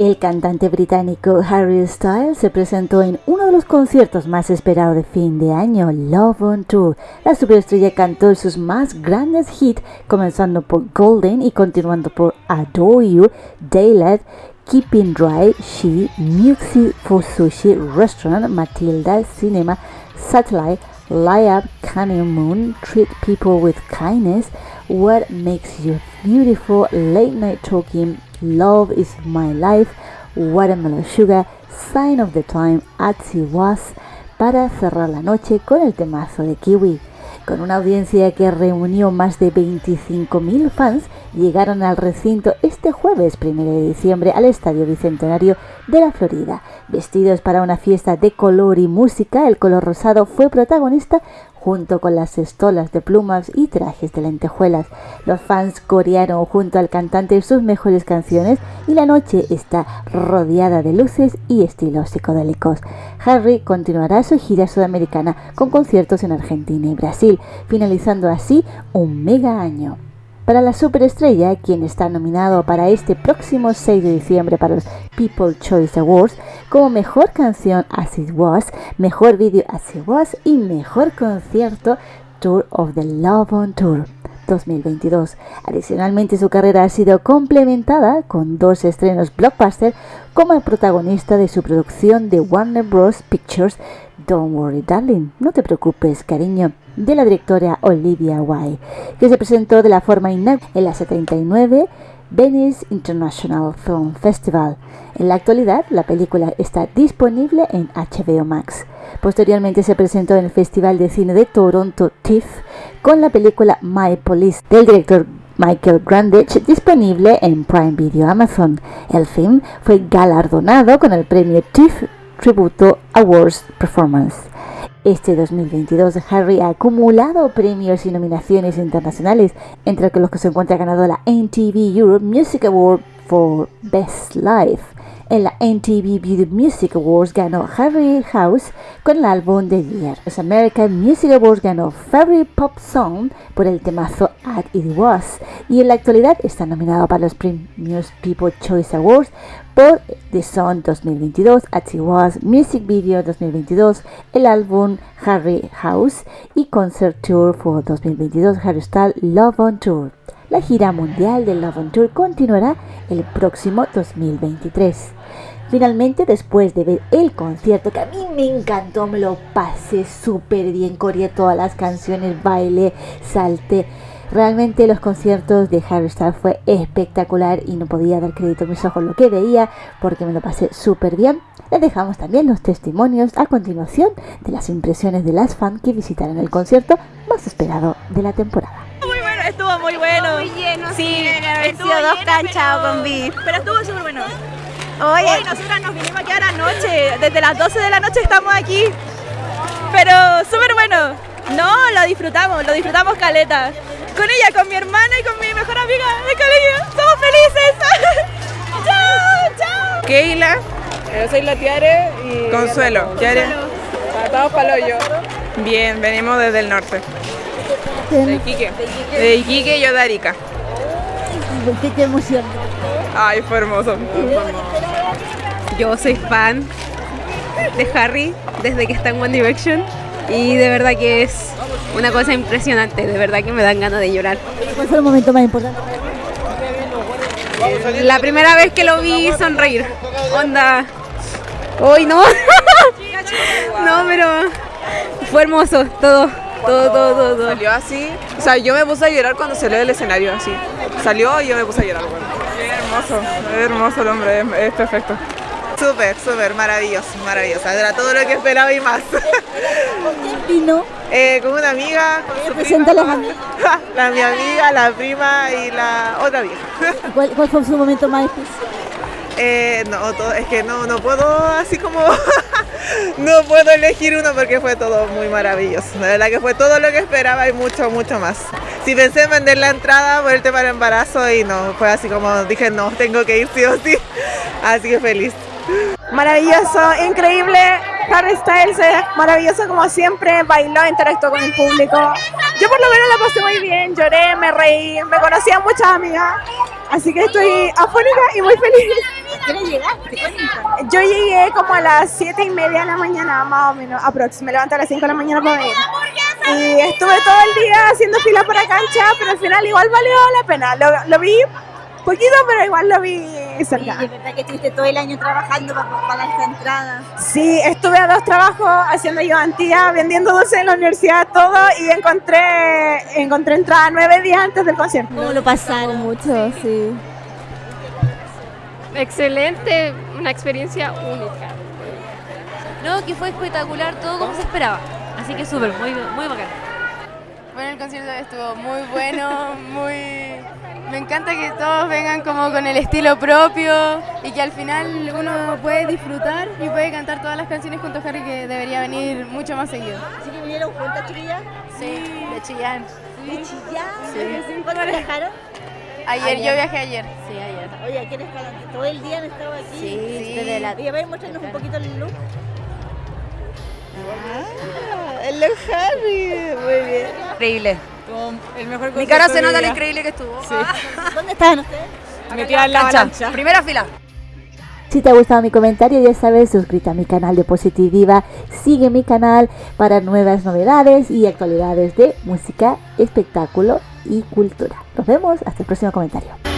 El cantante británico Harry Styles se presentó en uno de los conciertos más esperados de fin de año, Love on Tour. La superestrella cantó sus más grandes hits, comenzando por Golden y continuando por Adore You, Daylight, Keeping Dry, She, Music for Sushi, Restaurant, Matilda, Cinema, Satellite, Light Up, Canyon Moon, Treat People with Kindness, What Makes You Beautiful, Late Night Talking, Love is My Life, Watermelon Sugar, Sign of the Time, Atsy Was, para cerrar la noche con el temazo de Kiwi. Con una audiencia que reunió más de 25.000 fans, llegaron al recinto este jueves 1 de diciembre al Estadio Bicentenario de la Florida. Vestidos para una fiesta de color y música, el color rosado fue protagonista junto con las estolas de plumas y trajes de lentejuelas. Los fans corearon junto al cantante sus mejores canciones y la noche está rodeada de luces y estilos psicodélicos. Harry continuará su gira sudamericana con conciertos en Argentina y Brasil, finalizando así un mega año para la superestrella, quien está nominado para este próximo 6 de diciembre para los People Choice Awards como mejor canción As It Was, mejor vídeo As It Was y mejor concierto Tour of the Love on Tour. 2022. Adicionalmente, su carrera ha sido complementada con dos estrenos blockbuster como protagonista de su producción de Warner Bros. Pictures, Don't Worry Darling, no te preocupes cariño, de la directora Olivia Wilde, que se presentó de la forma inaugural en la 79 Venice International Film Festival. En la actualidad, la película está disponible en HBO Max. Posteriormente se presentó en el Festival de Cine de Toronto TIFF con la película My Police del director Michael Grandich disponible en Prime Video Amazon. El film fue galardonado con el premio TIFF Tributo Awards Performance. Este 2022 Harry ha acumulado premios y nominaciones internacionales, entre los que se encuentra ganado la MTV Europe Music Award for Best Life en la MTV Beauty Music Awards ganó Harry House con el álbum de Year. Los American Music Awards ganó Favorite Pop Song por el temazo At It Was. Y en la actualidad está nominado para los premios People Choice Awards por The Song 2022, At It Was, Music Video 2022, el álbum Harry House y Concert Tour for 2022 Harry Styles Love on Tour. La gira mundial de Love on Tour continuará el próximo 2023. Finalmente, después de ver el concierto, que a mí me encantó, me lo pasé súper bien, corrí todas las canciones, baile, salte. Realmente los conciertos de Harry Styles fue espectacular y no podía dar crédito a mis ojos lo que veía porque me lo pasé súper bien. Les dejamos también los testimonios a continuación de las impresiones de las fans que visitaron el concierto más esperado de la temporada estuvo muy bueno. Muy lleno, sí, estuvo dos canchas con beef. Pero estuvo súper bueno. Hoy nosotras nos vinimos aquí a la noche, desde las 12 de la noche estamos aquí. Pero súper bueno. No, lo disfrutamos, lo disfrutamos caleta. Con ella, con mi hermana y con mi mejor amiga de colegio. Somos felices. chao, chao. Keila. Yo soy la Tiare y... Consuelo. Tiare. Estamos para hoyo. Bien, venimos desde el norte. De Iquique. De Iquique, yo de Arica. ¿Qué te emociona? Ay, fue hermoso. Yo soy fan de Harry desde que está en One Direction y de verdad que es una cosa impresionante, de verdad que me dan ganas de llorar. ¿Cuál fue el momento más importante? La primera vez que lo vi sonreír, onda, hoy no, no, pero fue hermoso todo. Todo, todo, todo, Salió así. O sea, yo me puse a llorar cuando salió del escenario, así. Salió y yo me puse a llorar. Es hermoso, es hermoso el hombre, es, perfecto. Súper, súper, maravilloso, maravilloso. Era todo lo que esperaba y más. vino? Eh, con una amiga. Con presenta las amigas? la mi amiga, la prima y la otra amiga. ¿Cuál, ¿Cuál, fue su momento más especial? Eh, no, todo, es que no, no puedo así como no puedo elegir uno porque fue todo muy maravilloso. La verdad que fue todo lo que esperaba y mucho, mucho más. Si pensé en vender la entrada por el embarazo y no, fue así como dije, no, tengo que ir sí o sí. Así que feliz. Maravilloso, increíble. Harry Styles es maravilloso como siempre, bailó, interactuó con el público. Yo por lo menos la pasé muy bien, lloré, me reí, me conocían muchas amigas, así que estoy afónica y muy feliz. hora llegaste? Yo llegué como a las 7 y media de la mañana, más o menos, aprox. Me levanté a las 5 de la mañana para venir. Y estuve todo el día haciendo fila para cancha, pero al final igual valió la pena. Lo, lo vi poquito, pero igual lo vi Y es verdad que estuviste todo el año trabajando para, para esta entrada. Sí, estuve a dos trabajos haciendo ayudantía, vendiendo dulces en la universidad, todo, y encontré, encontré entrada nueve días antes del concierto. ¿Cómo lo pasaron? Mucho, sí. Excelente, una experiencia única. No, que fue espectacular, todo como se esperaba. Así que súper, muy, muy bacán. El concierto estuvo muy bueno, muy... Me encanta que todos vengan como con el estilo propio y que al final uno puede disfrutar y puede cantar todas las canciones junto a Harry que debería venir mucho más seguido. ¿Así que vinieron juntas, chiquillas? Sí, de Chillán. ¿De Chillán? Sí. ¿Cuándo viajaron? Ayer, yo viajé ayer. Sí, ayer. Oye, ¿quiénes están ¿Todo el día han estado aquí? Sí, desde la... Y a ver, muéstranos un poquito el look. Ah, el look Harry, muy bien. Increíble. El mejor Mi cara se nota lo increíble que estuvo. ¿Dónde estaban ustedes? Metida en la avalancha. Primera fila. Si te ha gustado mi comentario, ya sabes, suscríbete a mi canal de Positiviva, sigue mi canal para nuevas novedades y actualidades de música, espectáculo y cultura. Nos vemos hasta el próximo comentario.